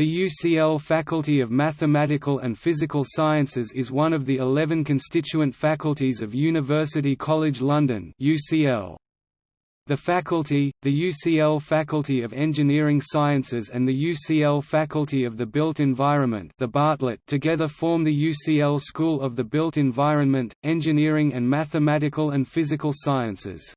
The UCL Faculty of Mathematical and Physical Sciences is one of the 11 constituent faculties of University College London UCL. The faculty, the UCL Faculty of Engineering Sciences and the UCL Faculty of the Built Environment the Bartlett together form the UCL School of the Built Environment, Engineering and Mathematical and Physical Sciences.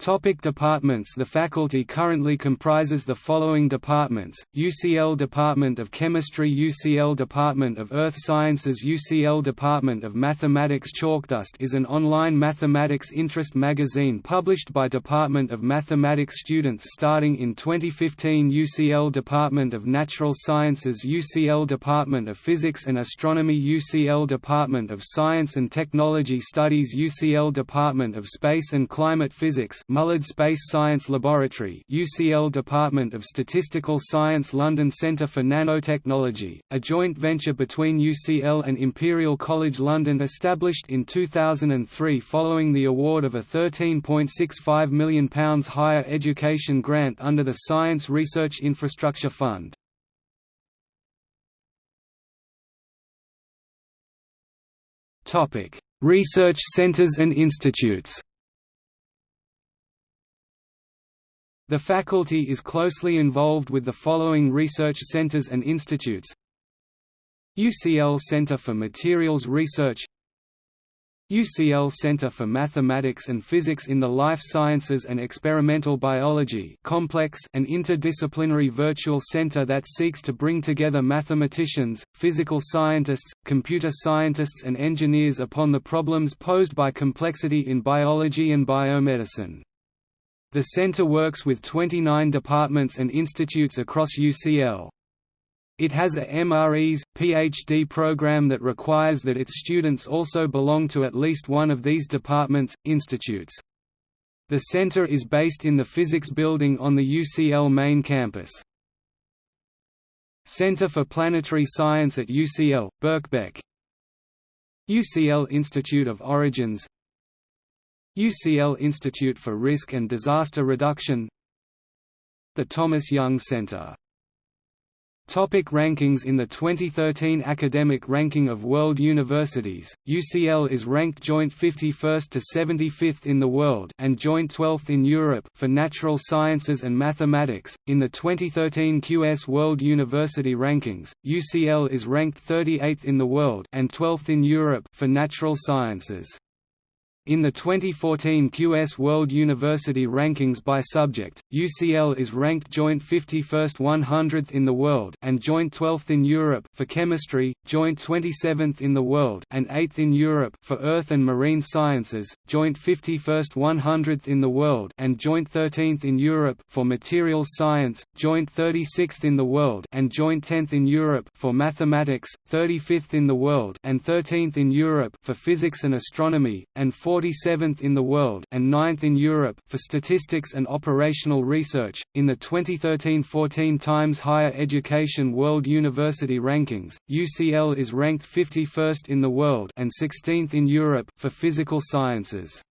Topic departments. The faculty currently comprises the following departments, UCL Department of Chemistry UCL Department of Earth Sciences UCL Department of Mathematics. Chalkdust is an online mathematics interest magazine published by Department of Mathematics students starting in 2015 UCL Department of Natural Sciences UCL Department of Physics and Astronomy UCL Department of Science and Technology Studies UCL Department of Space and Climate Physics Mullard Space Science Laboratory UCL Department of Statistical Science London Centre for Nanotechnology, a joint venture between UCL and Imperial College London established in 2003 following the award of a £13.65 million higher education grant under the Science Research Infrastructure Fund. Research centres and institutes The faculty is closely involved with the following research centers and institutes UCL Center for Materials Research UCL Center for Mathematics and Physics in the Life Sciences and Experimental Biology complex an interdisciplinary virtual center that seeks to bring together mathematicians, physical scientists, computer scientists and engineers upon the problems posed by complexity in biology and biomedicine. The center works with 29 departments and institutes across UCL. It has a MRes, PhD program that requires that its students also belong to at least one of these departments, institutes. The center is based in the Physics Building on the UCL main campus. Center for Planetary Science at UCL, Birkbeck UCL Institute of Origins UCL Institute for Risk and Disaster Reduction The Thomas Young Center Topic rankings In the 2013 Academic Ranking of World Universities, UCL is ranked joint 51st to 75th in the world and joint 12th in Europe for natural sciences and mathematics. In the 2013 QS World University Rankings, UCL is ranked 38th in the world and 12th in Europe for natural sciences. In the 2014 QS World University Rankings by subject, UCL is ranked joint 51st 100th in the world and joint 12th in Europe for chemistry, joint 27th in the world and 8th in Europe for earth and marine sciences, joint 51st 100th in the world and joint 13th in Europe for materials science, joint 36th in the world and joint 10th in Europe for mathematics, 35th in the world and 13th in Europe for physics and astronomy, and 47th in the world and 9th in Europe for statistics and operational research. In the 2013-14 Times Higher Education World University Rankings, UCL is ranked 51st in the world and 16th in Europe for physical sciences.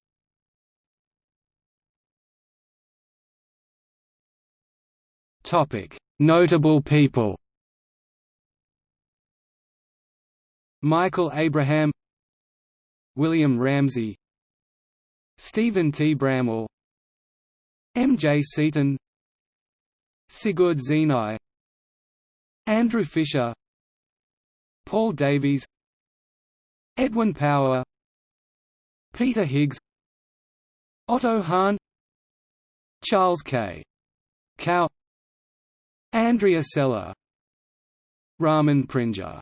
Topic: Notable people. Michael Abraham William Ramsay Stephen T. Bramwell M. J. Seaton Sigurd Zienau Andrew Fisher Paul Davies Edwin Power Peter Higgs Otto Hahn Charles K. Kao Andrea Sella Raman Prinja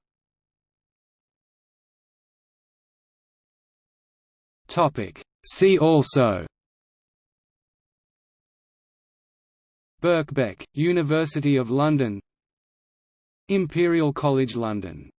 Topic See also Birkbeck, University of London Imperial College London